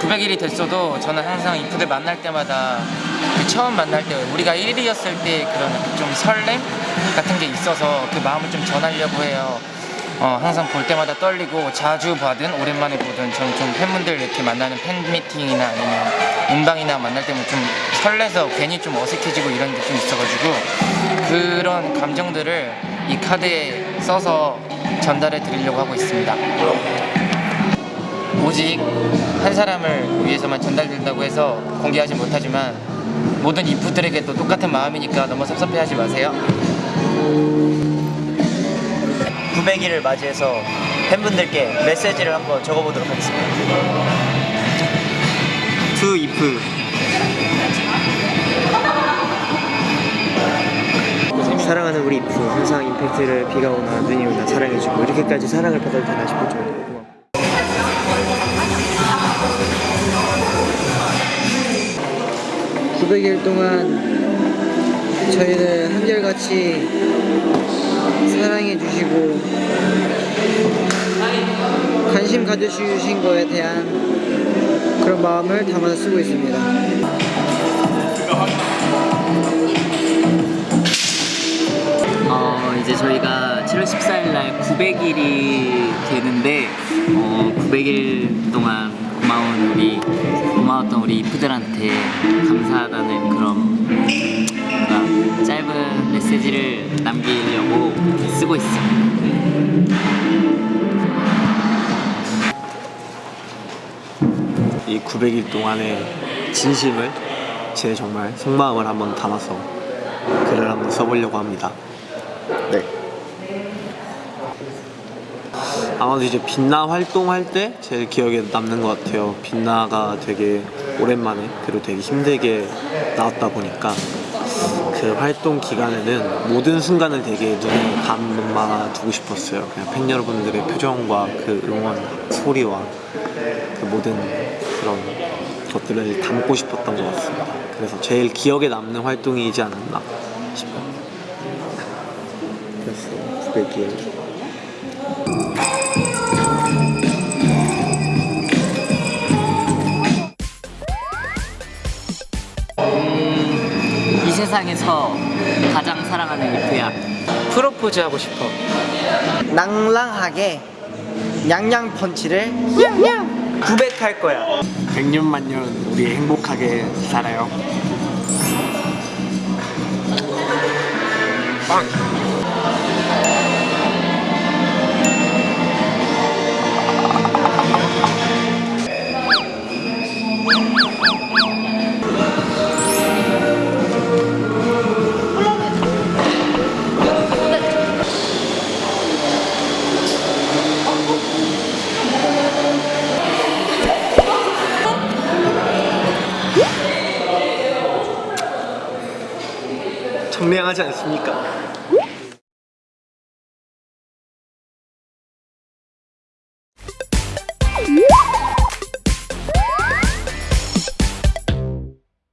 900일이 됐어도 저는 항상 이프들 만날 때마다 그 처음 만날 때 우리가 1위였을 때 그런 좀 설렘 같은 게 있어서 그 마음을 좀 전하려고 해요. 어, 항상 볼 때마다 떨리고 자주 봐든 오랜만에 보든 저는 좀 팬분들 이렇게 만나는 팬 미팅이나 아니면 음방이나 만날 때면 좀 설레서 괜히 좀 어색해지고 이런 게 좀 있어가지고 그런 감정들을 이 카드에 써서 전달해 드리려고 하고 있습니다. 오직 한 사람을 위해서만 전달된다고 해서 공개하지 못하지만 모든 이프들에게도 똑같은 마음이니까 너무 섭섭해하지 마세요. 900일을 맞이해서 팬분들께 메시지를 한번 적어보도록 하겠습니다. 투이 사랑하는 우리 이프 항상 임팩트를 비가 오나 눈이 오나 사랑해주고 이렇게까지 사랑을 받아도 되나 싶을 정도로 고마워. 일 동안 저희를 한결같이 사랑해 주시고 관심 가져주신 거에 대한 그런 마음을 담아서 쓰고 있습니다. 11월 14일 날 900일이 되는데 어, 900일 동안 고마운 우리 고마웠던 우리 이프들한테 감사하다는 그런 뭔가 짧은 메시지를 남기려고 쓰고 있습니다 이 900일 동안의 진심을 제 정말 속마음을 한번 담아서 글을 한번 써보려고 합니다 네. 아마도 이제 빛나 활동할 때 제일 기억에 남는 것 같아요. 빛나가 되게 오랜만에 그리고 되게 힘들게 나왔다 보니까 그 활동 기간에는 모든 순간을 되게 눈에 담아 두고 싶었어요. 그냥 팬 여러분들의 표정과 그 응원 소리와 그 모든 그런 것들을 담고 싶었던 것 같습니다. 그래서 제일 기억에 남는 활동이지 않았나 싶어요. 그래서 900일 이 세상에서 가장 사랑하는 이프야. 프로포즈 하고 싶어. 낭랑하게 양양 펀치를 900할 거야. 100년 만년 우리 행복하게 살아요. 청량하지 않습니까?